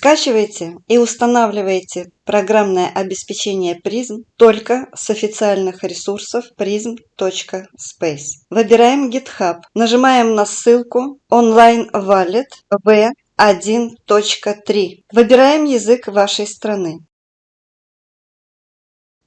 Скачивайте и устанавливайте программное обеспечение призм только с официальных ресурсов prism.space. Выбираем GitHub, нажимаем на ссылку Online Wallet V1.3. Выбираем язык вашей страны.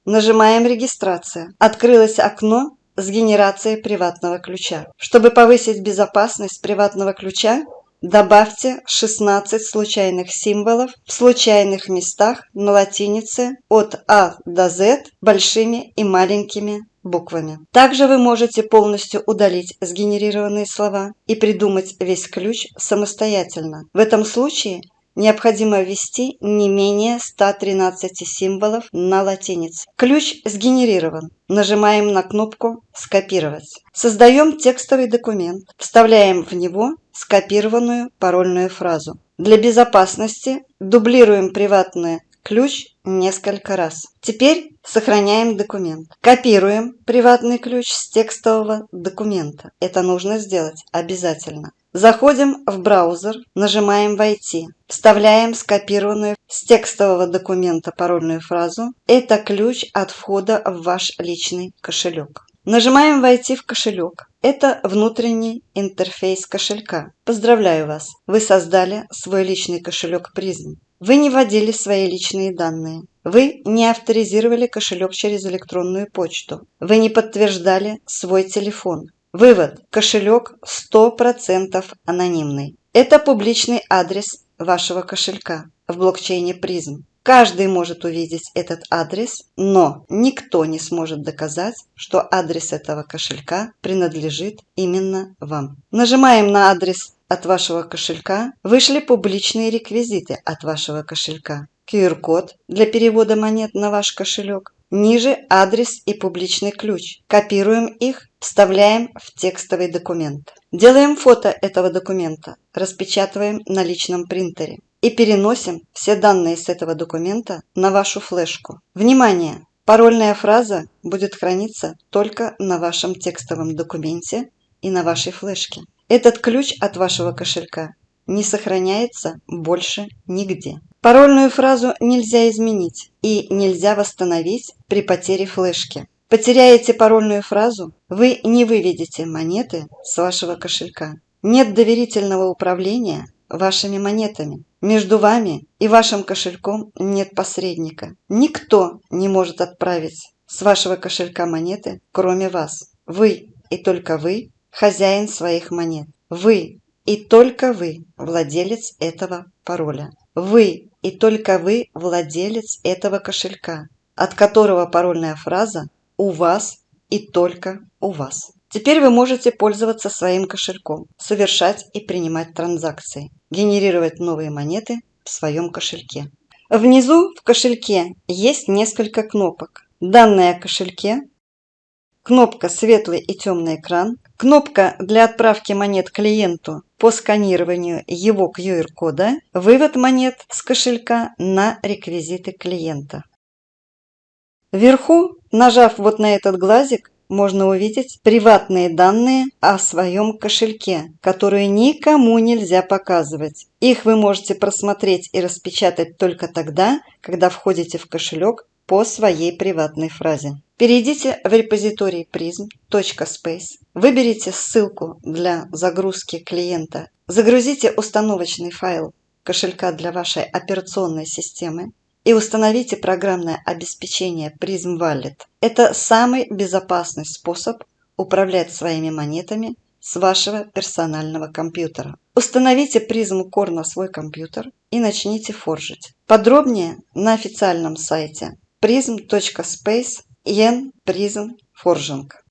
Нажимаем «Регистрация». Открылось окно с генерацией приватного ключа. Чтобы повысить безопасность приватного ключа, добавьте 16 случайных символов в случайных местах на латинице от А до Z большими и маленькими буквами. Также вы можете полностью удалить сгенерированные слова и придумать весь ключ самостоятельно. В этом случае необходимо ввести не менее 113 символов на латинице. Ключ сгенерирован. Нажимаем на кнопку «Скопировать». Создаем текстовый документ. Вставляем в него скопированную парольную фразу. Для безопасности дублируем приватный ключ несколько раз. Теперь сохраняем документ. Копируем приватный ключ с текстового документа. Это нужно сделать обязательно. Заходим в браузер, нажимаем «Войти». Вставляем скопированную с текстового документа парольную фразу. Это ключ от входа в ваш личный кошелек. Нажимаем «Войти в кошелек». Это внутренний интерфейс кошелька. Поздравляю вас! Вы создали свой личный кошелек призм. Вы не вводили свои личные данные. Вы не авторизировали кошелек через электронную почту. Вы не подтверждали свой телефон. Вывод. Кошелек 100% анонимный. Это публичный адрес вашего кошелька в блокчейне призм. Каждый может увидеть этот адрес, но никто не сможет доказать, что адрес этого кошелька принадлежит именно вам. Нажимаем на адрес от вашего кошелька. Вышли публичные реквизиты от вашего кошелька. QR-код для перевода монет на ваш кошелек. Ниже адрес и публичный ключ. Копируем их, вставляем в текстовый документ. Делаем фото этого документа, распечатываем на личном принтере и переносим все данные с этого документа на вашу флешку. Внимание! Парольная фраза будет храниться только на вашем текстовом документе и на вашей флешке. Этот ключ от вашего кошелька не сохраняется больше нигде. Парольную фразу нельзя изменить и нельзя восстановить при потере флешки. Потеряете парольную фразу, вы не выведете монеты с вашего кошелька. Нет доверительного управления вашими монетами. Между вами и вашим кошельком нет посредника. Никто не может отправить с вашего кошелька монеты, кроме вас. Вы и только вы хозяин своих монет. Вы и только вы владелец этого пароля. Вы и только вы владелец этого кошелька, от которого парольная фраза «У вас и только у вас». Теперь вы можете пользоваться своим кошельком, совершать и принимать транзакции, генерировать новые монеты в своем кошельке. Внизу в кошельке есть несколько кнопок. Данные о кошельке, кнопка «Светлый и темный экран», кнопка для отправки монет клиенту по сканированию его QR-кода, вывод монет с кошелька на реквизиты клиента. Вверху, нажав вот на этот глазик, можно увидеть приватные данные о своем кошельке, которые никому нельзя показывать. Их вы можете просмотреть и распечатать только тогда, когда входите в кошелек по своей приватной фразе. Перейдите в репозиторий prism.space, выберите ссылку для загрузки клиента, загрузите установочный файл кошелька для вашей операционной системы и установите программное обеспечение Prism Wallet. Это самый безопасный способ управлять своими монетами с вашего персонального компьютера. Установите Prism Core на свой компьютер и начните форжить. Подробнее на официальном сайте prism.space yen prism forging.